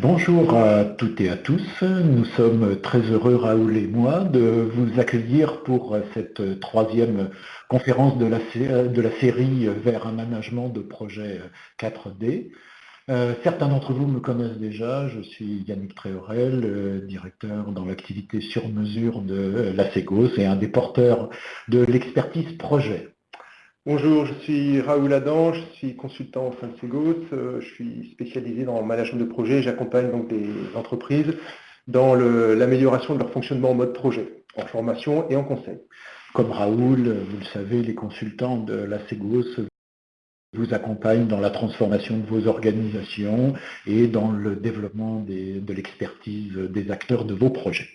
Bonjour à toutes et à tous. Nous sommes très heureux, Raoul et moi, de vous accueillir pour cette troisième conférence de la, série vers un management de projet 4D. Euh, certains d'entre vous me connaissent déjà, je suis Yannick Tréorel, euh, directeur dans l'activité sur mesure de la Ségos et un des porteurs de l'expertise projet. Bonjour, je suis Raoul Adam, je suis consultant au sein de Segos, euh, je suis spécialisé dans le management de projet, j'accompagne donc des entreprises dans l'amélioration de leur fonctionnement en mode projet, en formation et en conseil. Comme Raoul, vous le savez, les consultants de la Segos vous accompagnent dans la transformation de vos organisations et dans le développement de l'expertise des acteurs de vos projets.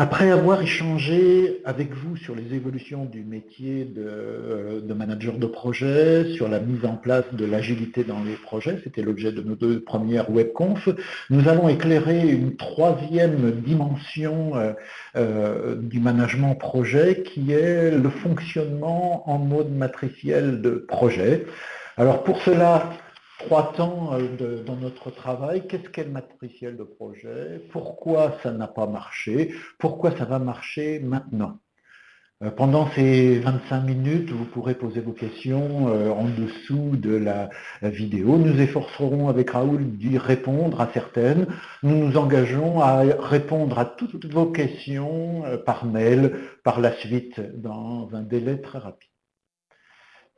Après avoir échangé avec vous sur les évolutions du métier de, manager de projet, sur la mise en place de l'agilité dans les projets, c'était l'objet de nos deux premières webconf, nous allons éclairer une troisième dimension euh, euh, du management projet qui est le fonctionnement en mode matriciel de projet. Alors pour cela, trois temps euh, dans notre travail. Qu'est-ce qu'est le matriciel de projet? Pourquoi ça n'a pas marché? Pourquoi ça va marcher maintenant? Euh, pendant ces 25 minutes, vous pourrez poser vos questions euh, en dessous de la vidéo. Nous efforcerons avec Raoul d'y répondre à certaines. Nous nous engageons à répondre à toutes vos questions par mail par la suite dans un délai très rapide.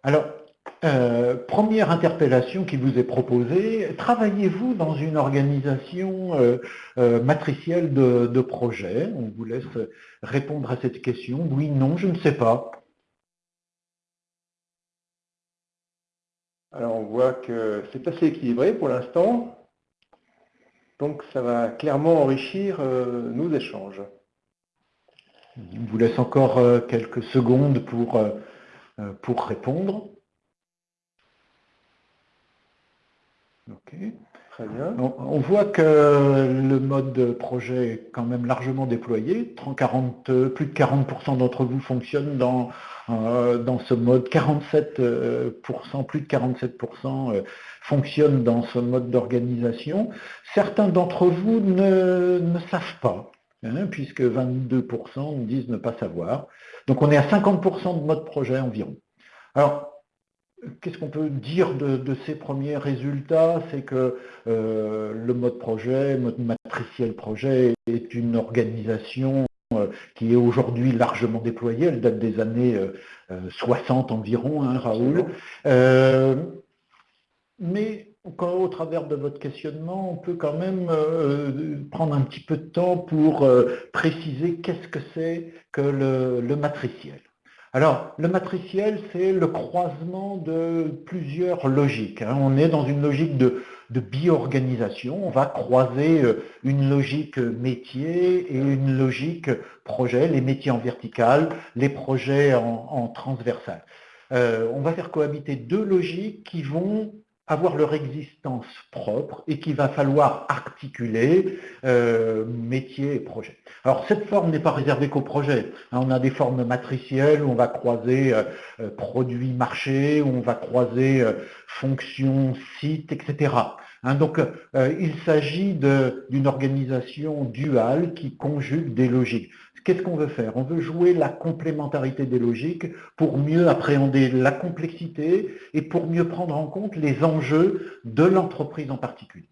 Alors, euh, première interpellation qui vous est proposée, travaillez-vous dans une organisation euh, euh, matricielle de, projet On vous laisse répondre à cette question. Oui, non, je ne sais pas. Alors on voit que c'est assez équilibré pour l'instant. Donc ça va clairement enrichir nos échanges. Je vous laisse encore quelques secondes pour, pour répondre. Très bien. On, voit que le mode projet est quand même largement déployé. 40, plus de 40% d'entre vous fonctionnent dans, euh, dans ce mode. 47%, plus de 47% euh, fonctionnent dans ce mode d'organisation. Certains d'entre vous ne, savent pas, hein, puisque 22% disent ne pas savoir. Donc on est à 50% de mode projet environ. Alors, Qu'est-ce qu'on peut dire de, ces premiers résultats? C'est que euh, le mode projet, mode matriciel projet, est une organisation euh, qui est aujourd'hui largement déployée. Elle date des années 60 euh, environ, hein, Raoul. mais au travers de votre questionnement, on peut quand même prendre un petit peu de temps pour préciser qu'est-ce que c'est que le matriciel. Alors, le matriciel, c'est le croisement de plusieurs logiques. Hein. On est dans une logique de, bio-organisation. On va croiser euh, une logique métier et une logique projet, les métiers en vertical, les projets en, transversal. Euh, on va faire cohabiter deux logiques qui vont avoir leur existence propre et qu'il va falloir articuler euh, métier et projet. Alors cette forme n'est pas réservée qu'au projet. Hein, on a des formes matricielles où on va croiser euh, euh, produits marché, où on va croiser fonctions, sites, etc. Hein, donc il s'agit d'une organisation duale qui conjugue des logiques. Qu'est-ce qu'on veut faire? On veut jouer la complémentarité des logiques pour mieux appréhender la complexité et pour mieux prendre en compte les enjeux de l'entreprise en particulier.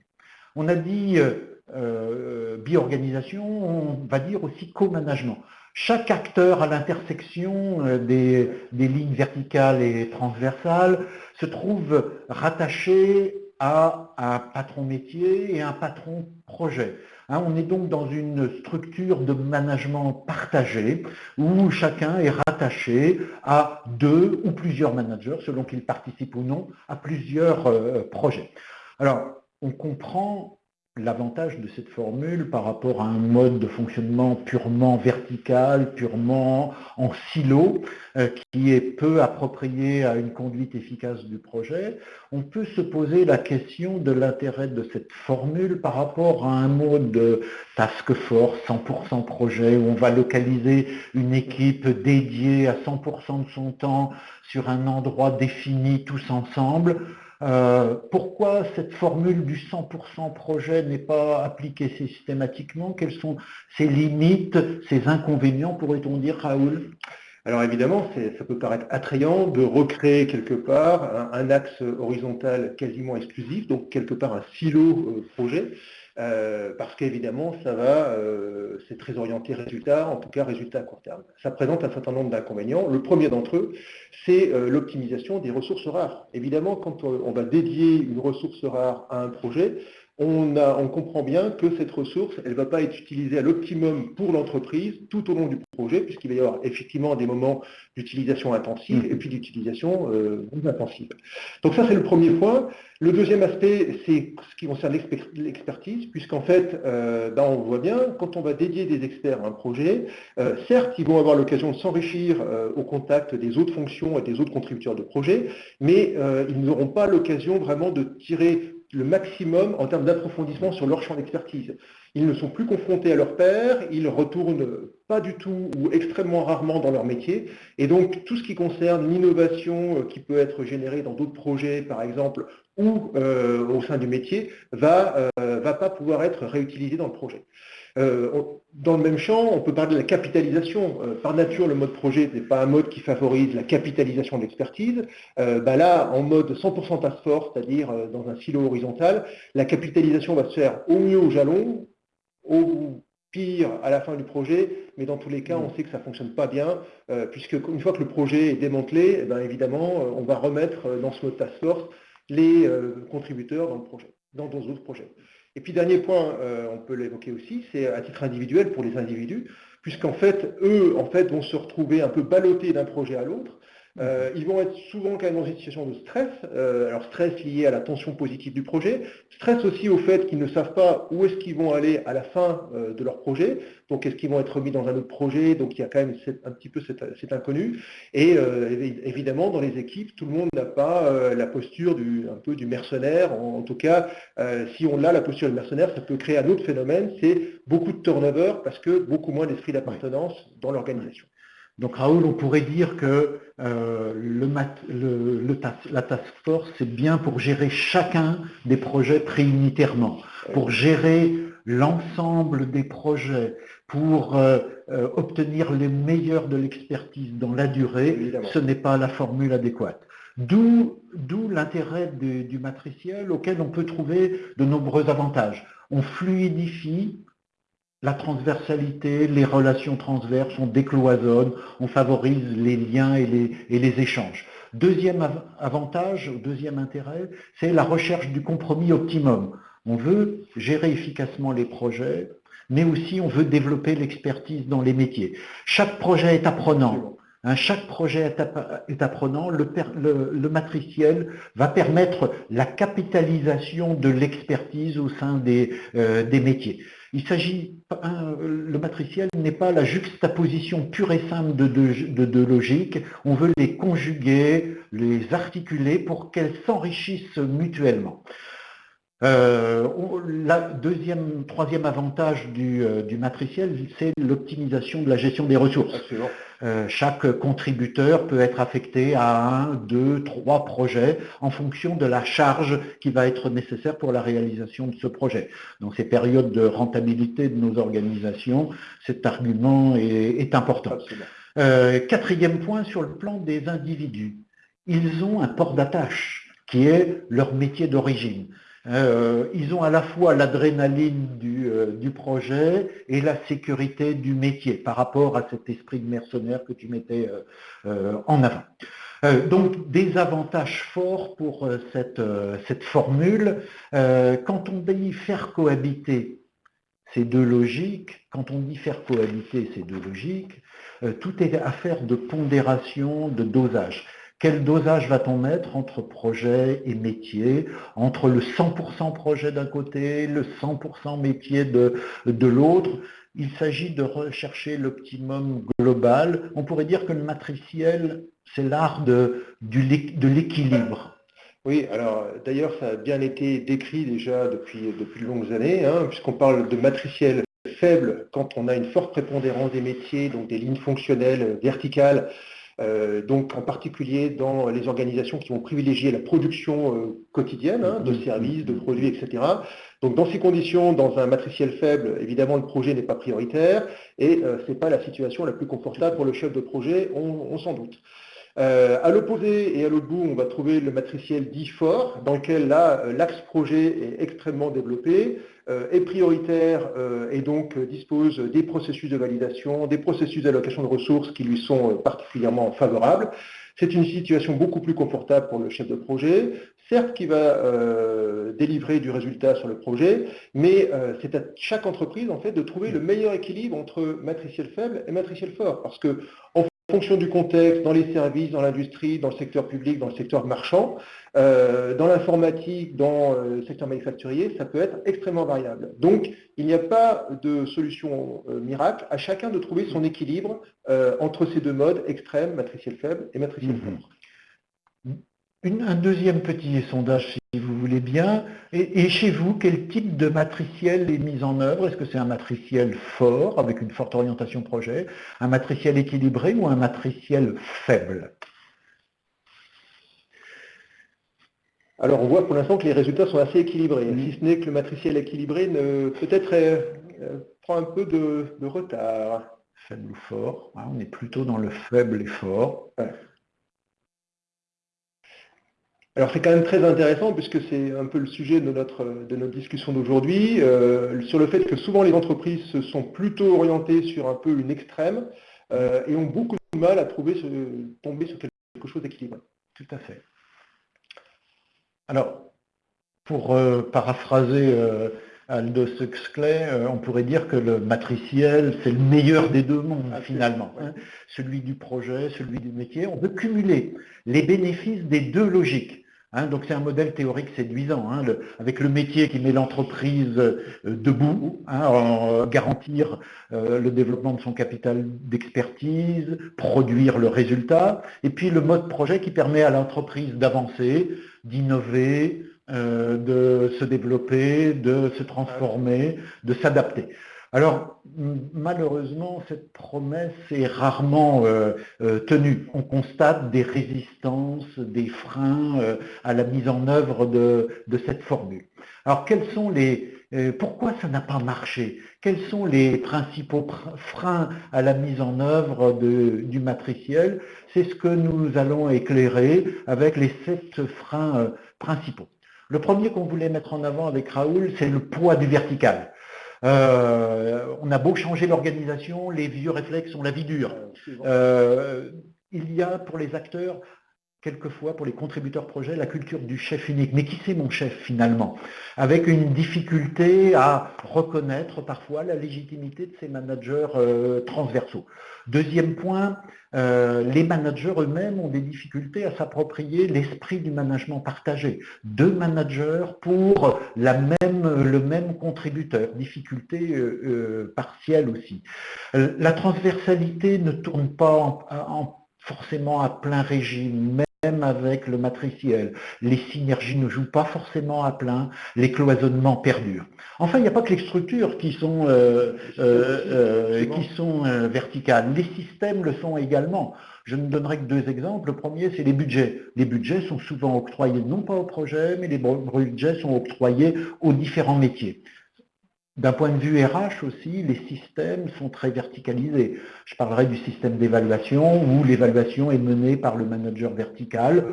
On a dit euh, euh bi-organisation, on va dire aussi co-management. Chaque acteur à l'intersection euh, des lignes verticales et transversales se trouve rattaché à un patron métier et un patron projet. Hein, on est donc dans une structure de management partagé où chacun est rattaché à deux ou plusieurs managers, selon qu'ils participent ou non, à plusieurs euh, projets. Alors, on comprend l'avantage de cette formule par rapport à un mode de fonctionnement purement vertical, purement en silo, euh, qui est peu approprié à une conduite efficace du projet, on peut se poser la question de l'intérêt de cette formule par rapport à un mode task force, 100% projet, où on va localiser une équipe dédiée à 100% de son temps sur un endroit défini tous ensemble, Euh, pourquoi cette formule du 100% projet n'est pas appliquée systématiquement? Quelles sont ses limites, ses inconvénients, pourrait-on dire, Raoul? Alors évidemment, ça peut paraître attrayant de recréer quelque part un, axe horizontal quasiment exclusif, donc quelque part un silo euh, projet, euh, parce qu'évidemment, ça va, euh, c'est très orienté résultat, en tout cas résultat à court terme. Ça présente un certain nombre d'inconvénients. Le premier d'entre eux, c'est euh, l'optimisation des ressources rares. Évidemment, quand on va dédier une ressource rare à un projet, on, comprend bien que cette ressource, elle ne va pas être utilisée à l'optimum pour l'entreprise tout au long du projet, puisqu'il va y avoir effectivement des moments d'utilisation intensive et puis d'utilisation euh, intensive. Donc ça, c'est le premier point. Le deuxième aspect, c'est ce qui concerne l'expertise, puisqu'en fait, euh, ben, on voit bien, quand on va dédier des experts à un projet, euh, certes, ils vont avoir l'occasion de s'enrichir au contact des autres fonctions et des autres contributeurs de projet, mais ils n'auront pas l'occasion vraiment de tirer le maximum en termes d'approfondissement sur leur champ d'expertise. Ils ne sont plus confrontés à leur père, ils retournent pas du tout ou extrêmement rarement dans leur métier. Et donc, tout ce qui concerne l'innovation euh, qui peut être générée dans d'autres projets, par exemple, ou euh, au sein du métier, va, euh, va pas pouvoir être réutilisé dans le projet. Dans le même champ, on peut parler de la capitalisation. Par nature, le mode projet n'est pas un mode qui favorise la capitalisation de l'expertise. Bah là, en mode 100% task force, c'est-à-dire dans un silo horizontal, la capitalisation va se faire au mieux au jalon, au pire à la fin du projet, mais dans tous les cas, on sait que ça ne fonctionne pas bien, puisque une fois que le projet est démantelé, eh ben, évidemment, on va remettre dans ce mode task force les contributeurs dans le projet, dans d'autres projets. Et puis dernier point, euh, on peut l'évoquer aussi, c'est à titre individuel pour les individus, puisqu'en fait, eux, en fait, vont se retrouver un peu ballottés d'un projet à l'autre, euh, ils vont être souvent quand même dans une situation de stress, euh, alors stress lié à la tension positive du projet, stress aussi au fait qu'ils ne savent pas où est-ce qu'ils vont aller à la fin euh, de leur projet, donc est-ce qu'ils vont être remis dans un autre projet, donc il y a quand même un petit peu cet, inconnu, et évidemment dans les équipes, tout le monde n'a pas la posture du, un peu du mercenaire, en, tout cas, si on a la posture du mercenaire, ça peut créer un autre phénomène, c'est beaucoup de turnover, parce que beaucoup moins d'esprit d'appartenance dans l'organisation. Donc Raoul, on pourrait dire que euh, le, la task force, c'est bien pour gérer chacun des projets préunitairement, pour gérer l'ensemble des projets, pour euh, euh, obtenir les meilleurs de l'expertise dans la durée, ce n'est pas la formule adéquate. D'où l'intérêt du matriciel auquel on peut trouver de nombreux avantages. On fluidifie la transversalité, les relations transverses, on décloisonne, on favorise les liens et les, échanges. Deuxième avantage, deuxième intérêt, c'est la recherche du compromis optimum. On veut gérer efficacement les projets, mais aussi on veut développer l'expertise dans les métiers. Chaque projet est apprenant. Hein, chaque projet est, apprenant. Le, matriciel va permettre la capitalisation de l'expertise au sein des euh, métiers. Il s'agit, le matriciel n'est pas la juxtaposition pure et simple de deux logiques. On veut les conjuguer, les articuler pour qu'elles s'enrichissent mutuellement. Euh, le deuxième, troisième avantage du, euh, matriciel, c'est l'optimisation de la gestion des ressources. Euh, chaque contributeur peut être affecté à un, deux, trois projets en fonction de la charge qui va être nécessaire pour la réalisation de ce projet. Dans ces périodes de rentabilité de nos organisations, cet argument est, important. quatrième point sur le plan des individus. Ils ont un port d'attache qui est leur métier d'origine. Euh, ils ont à la fois l'adrénaline du, euh, du, projet et la sécurité du métier par rapport à cet esprit de mercenaire que tu mettais euh, en avant. donc des avantages forts pour cette, cette formule. quand on dit faire cohabiter ces deux logiques, quand on dit faire cohabiter ces deux logiques, tout est affaire de pondération, de dosage. Quel dosage va-t-on mettre entre projet et métier, entre le 100% projet d'un côté, le 100% métier de, l'autre? Il s'agit de rechercher l'optimum global. On pourrait dire que le matriciel, c'est l'art de, l'équilibre. Oui, alors d'ailleurs, ça a bien été décrit déjà depuis, depuis de longues années, hein, puisqu'on parle de matriciel faible quand on a une forte prépondérance des métiers, donc des lignes fonctionnelles verticales, donc en particulier dans les organisations qui vont privilégier la production quotidienne hein, de services, de produits, etc. Donc dans ces conditions, dans un matriciel faible, évidemment le projet n'est pas prioritaire et ce n'est pas la situation la plus confortable pour le chef de projet, on s'en doute. Euh, à l'opposé et à l'autre bout, on va trouver le matriciel dit fort, dans lequel là, euh, l'axe projet est extrêmement développé, euh, est prioritaire et donc dispose des processus de validation, des processus d'allocation de ressources qui lui sont particulièrement favorables. C'est une situation beaucoup plus confortable pour le chef de projet, certes qui va délivrer du résultat sur le projet, mais c'est à chaque entreprise en fait de trouver le meilleur équilibre entre matriciel faible et matriciel fort, parce que fonction du contexte, dans les services, dans l'industrie, dans le secteur public, dans le secteur marchand, euh, dans l'informatique, dans euh, le secteur manufacturier, ça peut être extrêmement variable. Donc, il n'y a pas de solution euh, miracle, à chacun de trouver son équilibre entre ces deux modes extrêmes, matriciel faible et matriciel mhm. fort un deuxième petit sondage, voulez bien. Et, chez vous, quel type de matriciel est mis en œuvre? Est-ce que c'est un matriciel fort, avec une forte orientation projet, un matriciel équilibré ou un matriciel faible? Alors on voit pour l'instant que les résultats sont assez équilibrés, mm. si ce n'est que le matriciel équilibré peut-être euh, prend un peu de, retard. Faible ou fort, hein, on est plutôt dans le faible et fort. Alors c'est quand même très intéressant puisque c'est un peu le sujet de notre, de notre discussion d'aujourd'hui, euh, sur le fait que souvent les entreprises se sont plutôt orientées sur un peu une extrême euh, et ont beaucoup de mal à trouver tomber sur quelque chose d'équilibré. Tout à fait. Alors, pour euh, paraphraser Aldous Huxley, on pourrait dire que le matriciel, c'est le meilleur des deux mondes finalement. Hein. celui du projet, celui du métier. On veut cumuler les bénéfices des deux logiques. Hein, donc c'est un modèle théorique séduisant, hein, avec le métier qui met l'entreprise euh, debout, hein, euh, garantir euh, le développement de son capital d'expertise, produire le résultat, et puis le mode projet qui permet à l'entreprise d'avancer, d'innover, de se développer, de se transformer, de s'adapter. Alors, malheureusement, cette promesse est rarement euh, euh, tenue. On constate des résistances, des freins euh, à la mise en œuvre de, cette formule. Alors, quels sont les, pourquoi ça n'a pas marché? Quels sont les principaux freins à la mise en œuvre du matriciel? C'est ce que nous allons éclairer avec les sept freins principaux. Le premier qu'on voulait mettre en avant avec Raoul, c'est le poids du vertical. Euh, on a beau changer l'organisation, les vieux réflexes ont la vie dure. Euh, il y a pour les acteurs quelquefois pour les contributeurs projet, la culture du chef unique. Mais qui c'est mon chef finalement? Avec une difficulté à reconnaître parfois la légitimité de ces managers euh, transversaux. Deuxième point, euh, les managers eux-mêmes ont des difficultés à s'approprier l'esprit du management partagé. Deux managers pour la même, le même contributeur, difficulté euh, partielle aussi. la transversalité ne tourne pas forcément à plein régime, même avec le matriciel. Les synergies ne jouent pas forcément à plein, les cloisonnements perdurent. Enfin, il n'y a pas que les structures qui sont, euh, euh, euh, verticales. Les systèmes le sont également. Je ne donnerai que deux exemples. Le premier, c'est les budgets. Les budgets sont souvent octroyés non pas au projet, mais les budgets sont octroyés aux différents métiers. D'un point de vue RH aussi, les systèmes sont très verticalisés. Je parlerai du système d'évaluation où l'évaluation est menée par le manager vertical.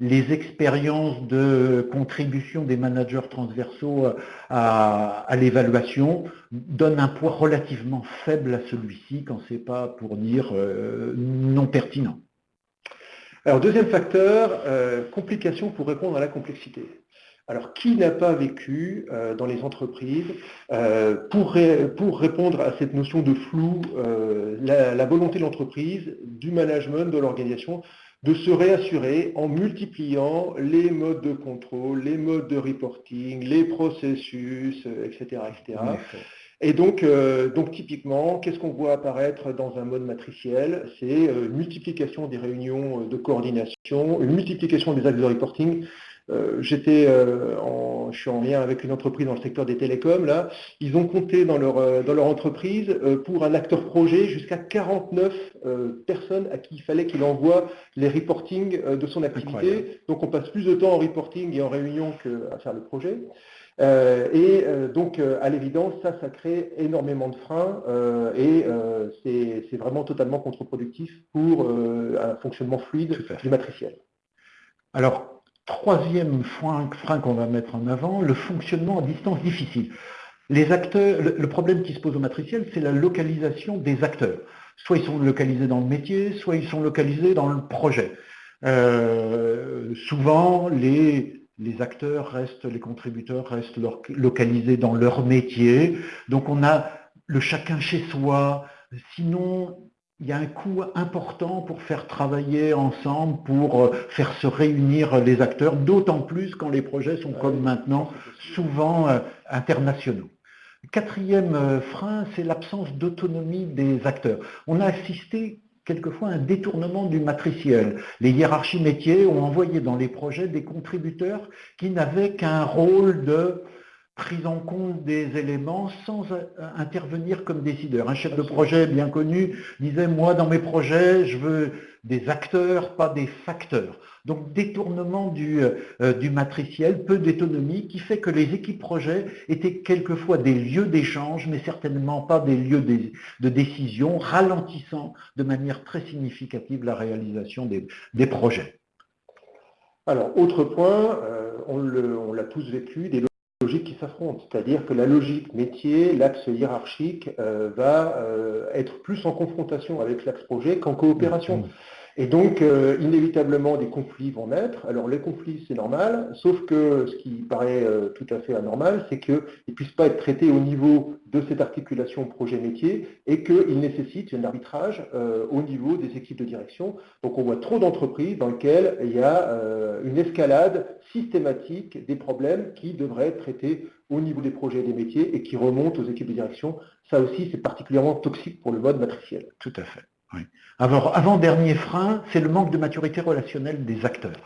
Les expériences de contribution des managers transversaux à, l'évaluation donnent un poids relativement faible à celui-ci, quand ce n'est pas pour dire euh, non pertinent. Alors deuxième facteur, euh, complication pour répondre à la complexité. Alors, qui n'a pas vécu euh, dans les entreprises, euh, pour, répondre à cette notion de flou, euh, la, volonté de l'entreprise, du management, de l'organisation, de se réassurer en multipliant les modes de contrôle, les modes de reporting, les processus, etc. etc. Et donc, donc typiquement, qu'est-ce qu'on voit apparaître dans un mode matriciel? C'est une multiplication des réunions de coordination, une multiplication des actes de reporting, j'étais en, je suis en lien avec une entreprise dans le secteur des télécoms, là, ils ont compté dans leur, dans leur entreprise pour un acteur projet jusqu'à 49 personnes à qui il fallait qu'il envoie les reporting de son activité. Donc on passe plus de temps en reporting et en réunion qu'à faire le projet. Euh, et euh, donc, euh, à l'évidence, ça, ça crée énormément de freins et c'est vraiment totalement contre-productif pour un fonctionnement fluide du matriciel. Alors, troisième frein, qu'on va mettre en avant, le fonctionnement à distance difficile. Les acteurs, le problème qui se pose au matriciel, c'est la localisation des acteurs. Soit ils sont localisés dans le métier, soit ils sont localisés dans le projet. souvent, les les acteurs restent, les contributeurs restent localisés dans leur métier. Donc on a le chacun chez soi. Sinon, il y a un coût important pour faire travailler ensemble, pour euh, faire se réunir les acteurs, d'autant plus quand les projets sont comme maintenant souvent euh, internationaux. Quatrième euh, frein, c'est l'absence d'autonomie des acteurs. On a assisté quelquefois un détournement du matriciel. Les hiérarchies métiers ont envoyé dans les projets des contributeurs qui n'avaient qu'un rôle de prise en compte des éléments sans intervenir comme décideur. Un chef de projet bien connu disait « moi dans mes projets, je veux des acteurs, pas des facteurs ». Donc détournement du, euh, du matriciel, peu d'autonomie, qui fait que les équipes projets étaient quelquefois des lieux d'échange, mais certainement pas des lieux de, décision, ralentissant de manière très significative la réalisation des, projets. Alors, autre point, euh, on l'a tous vécu, des qui s'affrontent, c'est-à-dire que la logique métier, l'axe hiérarchique, euh, va être plus en confrontation avec l'axe projet qu'en coopération. Et donc, euh, inévitablement, des conflits vont naître. Alors, les conflits, c'est normal, sauf que ce qui paraît euh, tout à fait anormal, c'est qu'ils ne puissent pas être traités au niveau de cette articulation projet-métier et qu'ils nécessitent un arbitrage euh, au niveau des équipes de direction. Donc, on voit trop d'entreprises dans lesquelles il y a une escalade systématique des problèmes qui devraient être traités au niveau des projets et des métiers et qui remontent aux équipes de direction. Ça aussi, c'est particulièrement toxique pour le mode matriciel. Tout à fait. Avant-dernier frein, c'est le manque de maturité relationnelle des acteurs.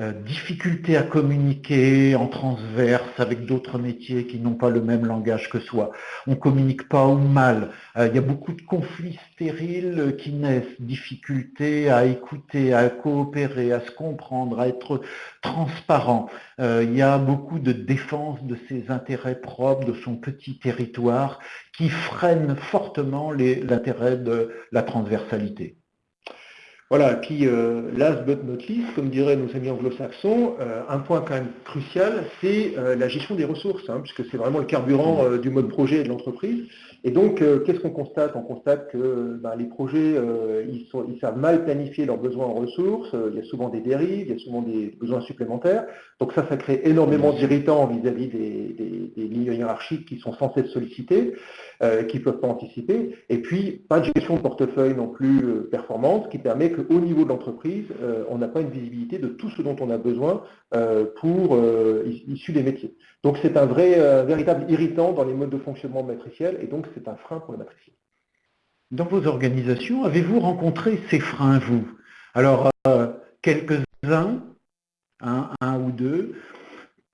Euh, difficulté à communiquer en transverse avec d'autres métiers qui n'ont pas le même langage que soi. On communique pas ou mal. Euh, il y a beaucoup de conflits stériles qui naissent. Difficulté à écouter, à coopérer, à se comprendre, à être transparent. Euh, il y a beaucoup de défense de ses intérêts propres, de son petit territoire, qui freinent fortement l'intérêt de la transversalité. Voilà, puis euh, last but not least, comme diraient nos amis anglo-saxons, euh, un point quand même crucial, c'est euh, la gestion des ressources, hein, puisque c'est vraiment le carburant du mode projet de l'entreprise. Et donc, qu'est-ce qu'on constate? On constate que ben, les projets, ils, savent mal planifier leurs besoins en ressources, il y a souvent des dérives, il y a souvent des besoins supplémentaires. Donc ça, ça crée énormément d'irritants vis-à-vis des, des, lignes hiérarchiques qui sont censées être sollicitées. Euh, qui ne peuvent pas anticiper. Et puis, pas de gestion de portefeuille non plus euh, performante, qui permet qu'au niveau de l'entreprise, euh, on n'a pas une visibilité de tout ce dont on a besoin pour issu des métiers. Donc c'est un vrai, véritable irritant dans les modes de fonctionnement matriciel, et donc c'est un frein pour le matriciel. Dans vos organisations, avez-vous rencontré ces freins, vous? Alors, quelques-uns, un, ou deux,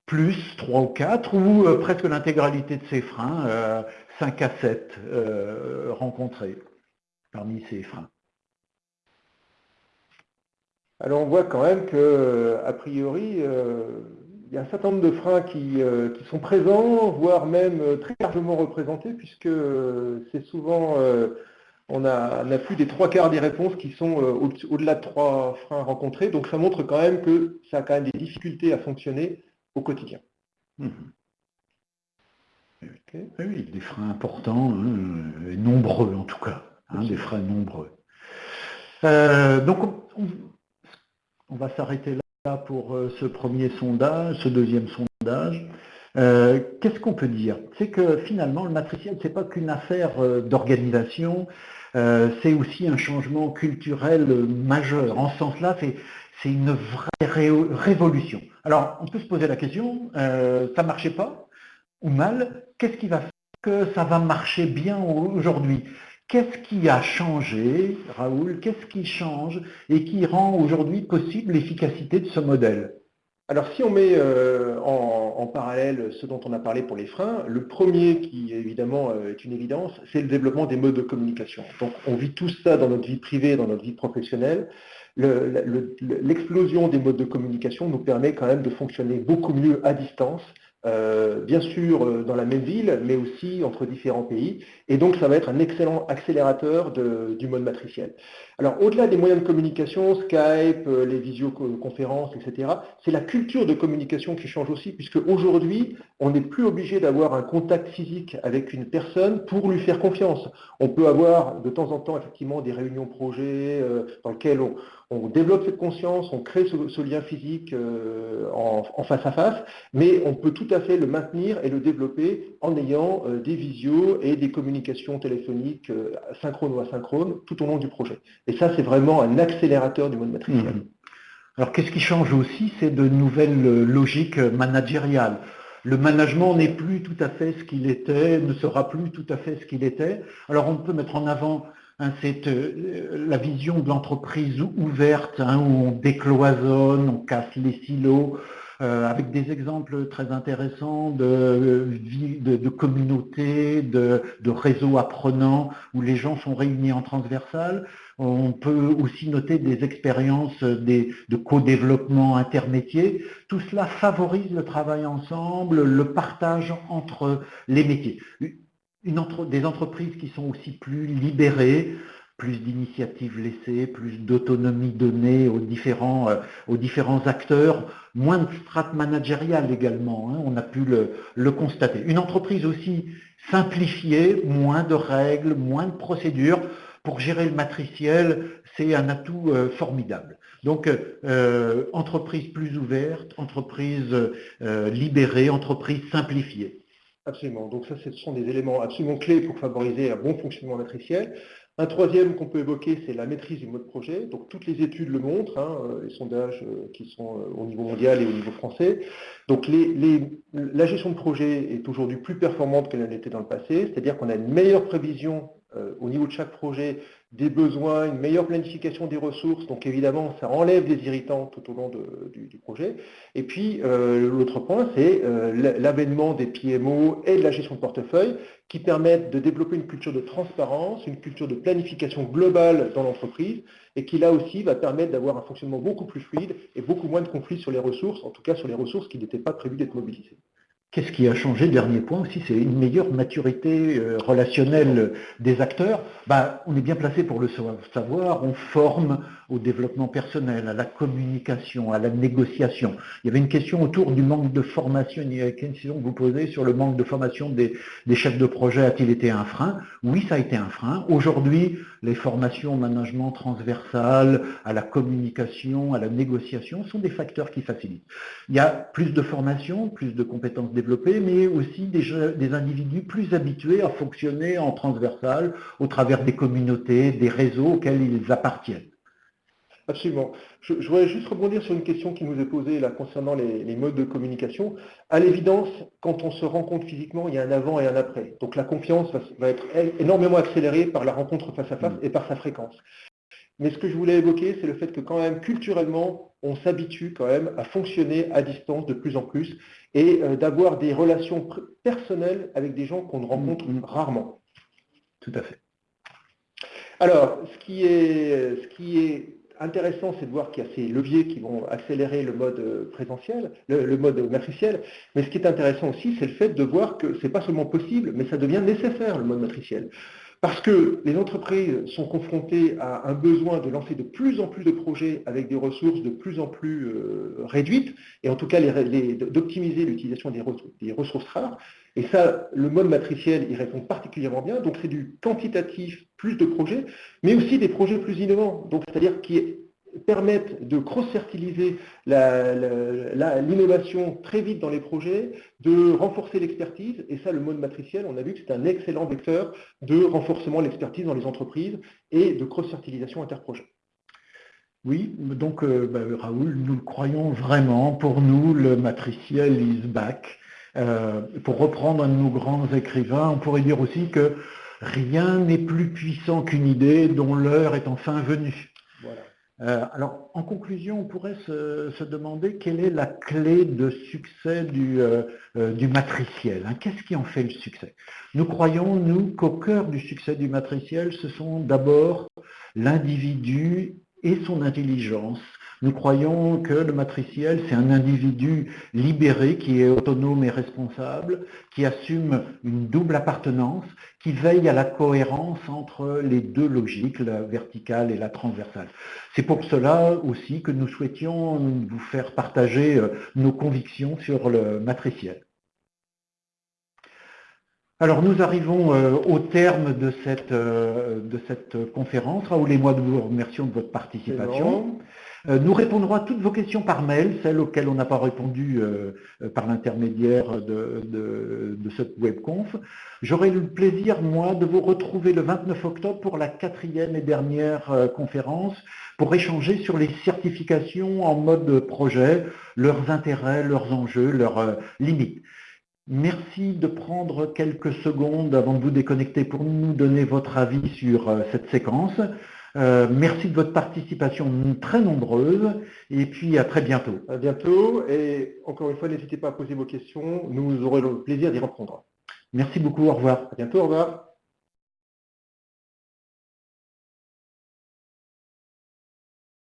plus trois ou quatre, ou presque l'intégralité de ces freins 5 à 7 euh, rencontrés parmi ces freins? Alors on voit quand même que, a priori, euh, il y a un certain nombre de freins qui, euh, sont présents, voire même très largement représentés, puisque c'est souvent, on a, on a, plus des trois quarts des réponses qui sont au-delà de trois freins rencontrés, donc ça montre quand même que ça a quand même des difficultés à fonctionner au quotidien. Mmh. Oui, des freins importants, hein, et nombreux en tout cas, hein, des freins nombreux. Euh, donc on, va s'arrêter là pour euh, ce premier sondage, ce deuxième sondage. Euh, qu'est-ce qu'on peut dire? C'est que finalement le matriciel, ce n'est pas qu'une affaire d'organisation, c'est aussi un changement culturel majeur. En ce sens-là, c'est une vraie révolution. Alors, on peut se poser la question, ça ne marchait pas ou mal, qu'est-ce qui va faire que ça va marcher bien aujourd'hui? Qu'est-ce qui a changé, Raoul? Qu'est-ce qui change et qui rend aujourd'hui possible l'efficacité de ce modèle? Alors si on met euh, en, parallèle ce dont on a parlé pour les freins, le premier qui évidemment euh, est une évidence, c'est le développement des modes de communication. Donc on vit tout ça dans notre vie privée, dans notre vie professionnelle. L'explosion des modes de communication nous permet quand même de fonctionner beaucoup mieux à distance euh, bien sûr euh, dans la même ville, mais aussi entre différents pays. Et donc, ça va être un excellent accélérateur du mode matriciel. Alors, au-delà des moyens de communication, Skype, euh, les visioconférences, etc., c'est la culture de communication qui change aussi, puisque aujourd'hui, on n'est plus obligé d'avoir un contact physique avec une personne pour lui faire confiance. On peut avoir de temps en temps, effectivement, des réunions projets dans lesquelles on, on développe cette conscience, on crée ce, lien physique euh, en, face à face, mais on peut tout à fait le maintenir et le développer en ayant euh, des visios et des communications téléphoniques euh, synchrones ou asynchrones tout au long du projet. Et ça, c'est vraiment un accélérateur du mode matriciel. Mmh. Alors, qu'est-ce qui change aussi C'est de nouvelles logiques managériales. Le management n'est plus tout à fait ce qu'il était, ne sera plus tout à fait ce qu'il était. Alors, on peut mettre en avant Hein, c'est euh, la vision de l'entreprise ouverte, hein, où on décloisonne, on casse les silos, euh, avec des exemples très intéressants de, communautés, de, de, réseaux apprenants, où les gens sont réunis en transversal. On peut aussi noter des expériences de co-développement intermétier. Tout cela favorise le travail ensemble, le partage entre les métiers des entreprises qui sont aussi plus libérées, plus d'initiatives laissées, plus d'autonomie donnée aux différents, euh, acteurs, moins de strates managériales également, hein, on a pu le, constater. Une entreprise aussi simplifiée, moins de règles, moins de procédures. Pour gérer le matriciel, c'est un atout euh, formidable. Donc, euh, entreprise plus ouverte, entreprise libérée, entreprise simplifiée. Absolument. Donc ça, ce sont des éléments absolument clés pour favoriser un bon fonctionnement matriciel. Un troisième qu'on peut évoquer, c'est la maîtrise du mode projet. Donc toutes les études le montrent, hein, euh, les sondages euh, qui sont euh, au niveau mondial et au niveau français. Donc la gestion de projet est aujourd'hui plus performante qu'elle l'était dans le passé, c'est-à-dire qu'on a une meilleure prévision au niveau de chaque projet des besoins, une meilleure planification des ressources. Donc évidemment, ça enlève des irritants tout au long du, projet. Et puis, euh, l'autre point, c'est euh, l'avènement des PMO et de la gestion de portefeuille qui permettent de développer une culture de transparence, une culture de planification globale dans l'entreprise et qui là aussi va permettre d'avoir un fonctionnement beaucoup plus fluide et beaucoup moins de conflits sur les ressources, en tout cas sur les ressources qui n'étaient pas prévues d'être mobilisées. Qu'est-ce qui a changé Dernier point aussi, c'est une meilleure maturité euh, relationnelle des acteurs. Bah, on est bien placé pour le savoir, on forme au développement personnel, à la communication, à la négociation. Il y avait une question autour du manque de formation, il y a une question que vous posez sur le manque de formation des, chefs de projet, a-t-il été un frein? Oui, ça a été un frein. Aujourd'hui, les formations au management transversal, à la communication, à la négociation sont des facteurs qui facilitent. Il y a plus de formation, plus de compétences développées, mais aussi des, des individus plus habitués à fonctionner en transversal au travers des communautés, des réseaux auxquels ils appartiennent. Absolument. Je, voudrais juste rebondir sur une question qui nous est posée là concernant les, modes de communication. À l'évidence, quand on se rencontre physiquement, il y a un avant et un après. Donc la confiance va, être énormément accélérée par la rencontre face à face et par sa fréquence. Mais ce que je voulais évoquer, c'est le fait que quand même, culturellement, on s'habitue quand même à fonctionner à distance de plus en plus et euh, d'avoir des relations personnelles avec des gens qu'on ne rencontre mm, mm. rarement. Tout à fait. Alors, ce qui est, ce qui est intéressant, c'est de voir qu'il y a ces leviers qui vont accélérer le mode euh, présentiel, le, mode matriciel. Mais ce qui est intéressant aussi, c'est le fait de voir que ce n'est pas seulement possible, mais ça devient nécessaire, le mode matriciel. Parce que les entreprises sont confrontées à un besoin de lancer de plus en plus de projets avec des ressources de plus en plus euh, réduites, et en tout cas d'optimiser l'utilisation des, ressources rares. Et ça, le mode matriciel y répond particulièrement bien. Donc c'est du quantitatif, plus de projets, mais aussi des projets plus innovants. Donc c'est-à-dire qui permettent de cross-fertiliser l'innovation très vite dans les projets, de renforcer l'expertise, et ça, le mode matriciel, on a vu que c'est un excellent vecteur de renforcement de l'expertise dans les entreprises et de cross-fertilisation interprojet. Oui, donc euh, bah, Raoul, nous le croyons vraiment. Pour nous, le matriciel is back. Euh, pour reprendre un de nos grands écrivains, on pourrait dire aussi que rien n'est plus puissant qu'une idée dont l'heure est enfin venue. Euh, alors, en conclusion, on pourrait se, demander quelle est la clé de succès du, euh, euh, matriciel. Hein. Qu'est-ce qui en fait le succès? Nous croyons, nous, qu'au cœur du succès du matriciel, ce sont d'abord l'individu et son intelligence nous croyons que le matriciel, c'est un individu libéré qui est autonome et responsable, qui assume une double appartenance, qui veille à la cohérence entre les deux logiques, la verticale et la transversale. C'est pour cela aussi que nous souhaitions vous faire partager euh, nos convictions sur le matriciel. Alors nous arrivons euh, au terme de cette, euh, de cette conférence. Raoul et moi, nous vous remercions de votre participation. Euh, nous répondrons à toutes vos questions par mail, celles auxquelles on n'a pas répondu euh, euh, par l'intermédiaire de, de, cette webconf. J'aurai le plaisir, moi, de vous retrouver le 29 octobre pour la quatrième et dernière conférence pour échanger sur les certifications en mode projet, leurs intérêts, leurs enjeux, leurs limites. Merci de prendre quelques secondes avant de vous déconnecter pour nous donner votre avis sur cette séquence. Euh, merci de votre participation très nombreuse et puis à très bientôt. À bientôt et encore une fois, n'hésitez pas à poser vos questions, nous aurons le plaisir d'y répondre. Merci beaucoup, au revoir. À bientôt, au revoir.